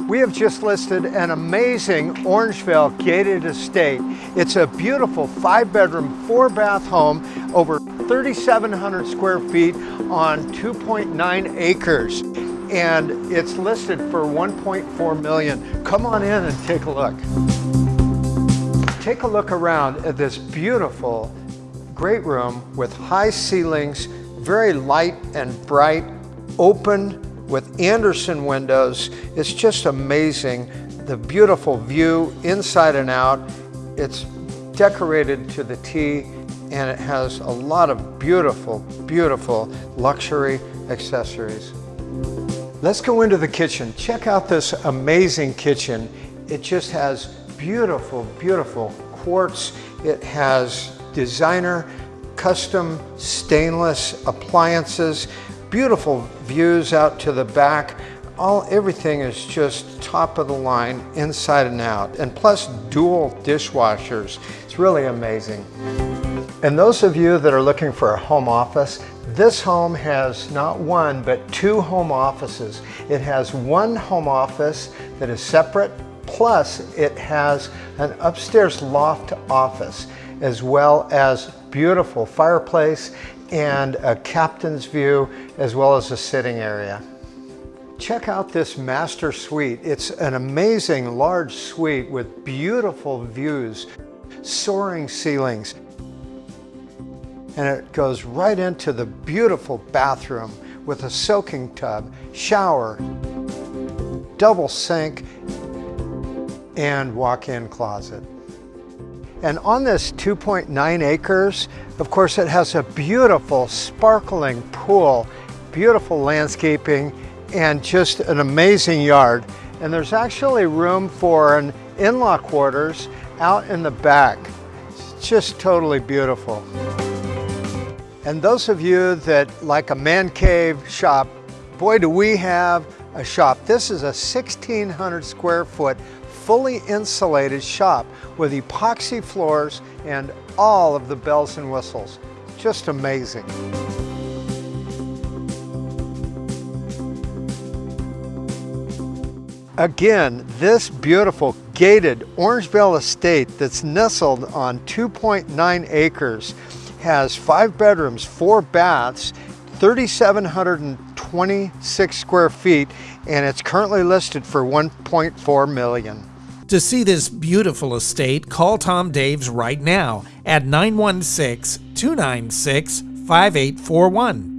We have just listed an amazing Orangevale gated estate. It's a beautiful five bedroom, four bath home, over 3,700 square feet on 2.9 acres. And it's listed for 1.4 million. Come on in and take a look. Take a look around at this beautiful, great room with high ceilings, very light and bright, open with Andersen windows. It's just amazing. The beautiful view inside and out. It's decorated to the T and it has a lot of beautiful, beautiful luxury accessories. Let's go into the kitchen. Check out this amazing kitchen. It just has beautiful, beautiful quartz. It has designer custom stainless appliances beautiful views out to the back. All, everything is just top of the line, inside and out, and plus dual dishwashers. It's really amazing. And those of you that are looking for a home office, this home has not one, but two home offices. It has one home office that is separate, plus it has an upstairs loft office, as well as beautiful fireplace and a captain's view as well as a sitting area. Check out this master suite. It's an amazing large suite with beautiful views, soaring ceilings. And it goes right into the beautiful bathroom with a soaking tub, shower, double sink, and walk-in closet. And on this 2.9 acres, of course, it has a beautiful sparkling pool, beautiful landscaping, and just an amazing yard. And there's actually room for an in-law quarters out in the back. It's just totally beautiful. And those of you that like a man cave shop, boy, do we have a shop. This is a 1,600 square foot fully insulated shop with epoxy floors and all of the bells and whistles. Just amazing. Again, this beautiful gated Orangevale estate that's nestled on 2.9 acres has five bedrooms, four baths, 3,726 square feet, and it's currently listed for 1.4 million. To see this beautiful estate, call Tom Daves right now at 916 296 5841.